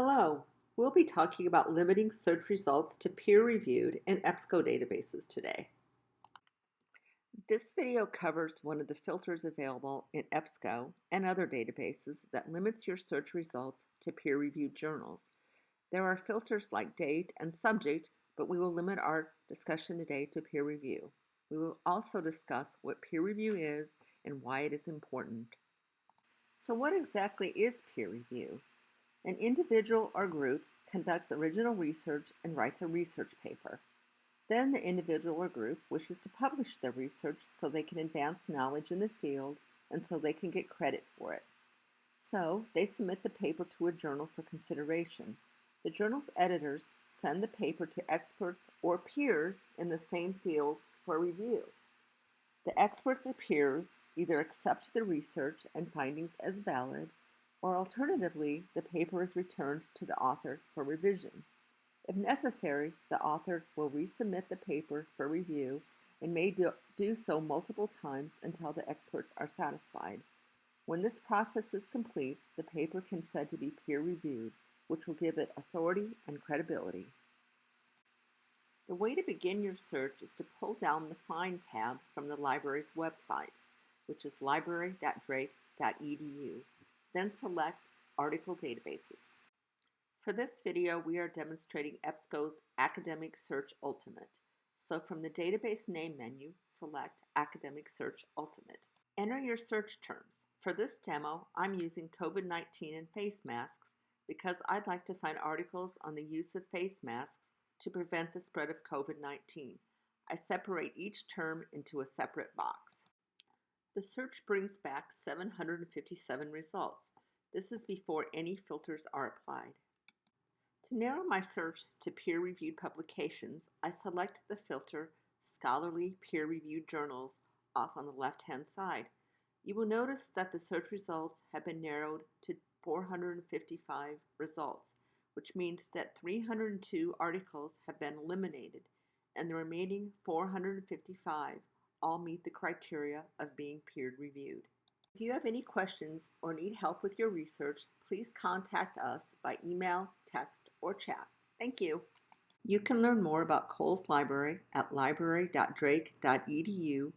Hello, we'll be talking about limiting search results to peer-reviewed and EBSCO databases today. This video covers one of the filters available in EBSCO and other databases that limits your search results to peer-reviewed journals. There are filters like date and subject, but we will limit our discussion today to peer review. We will also discuss what peer review is and why it is important. So what exactly is peer review? An individual or group conducts original research and writes a research paper. Then the individual or group wishes to publish their research so they can advance knowledge in the field and so they can get credit for it. So they submit the paper to a journal for consideration. The journal's editors send the paper to experts or peers in the same field for review. The experts or peers either accept the research and findings as valid or alternatively, the paper is returned to the author for revision. If necessary, the author will resubmit the paper for review and may do, do so multiple times until the experts are satisfied. When this process is complete, the paper can said to be peer-reviewed, which will give it authority and credibility. The way to begin your search is to pull down the Find tab from the library's website, which is library.drake.edu then select Article Databases. For this video, we are demonstrating EBSCO's Academic Search Ultimate. So from the Database Name menu, select Academic Search Ultimate. Enter your search terms. For this demo, I'm using COVID-19 and face masks because I'd like to find articles on the use of face masks to prevent the spread of COVID-19. I separate each term into a separate box. The search brings back 757 results. This is before any filters are applied. To narrow my search to peer-reviewed publications, I select the filter Scholarly Peer-Reviewed Journals off on the left-hand side. You will notice that the search results have been narrowed to 455 results, which means that 302 articles have been eliminated and the remaining 455 all meet the criteria of being peer reviewed. If you have any questions or need help with your research, please contact us by email, text, or chat. Thank you. You can learn more about Cowles Library at library.drake.edu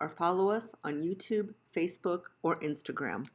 or follow us on YouTube, Facebook, or Instagram.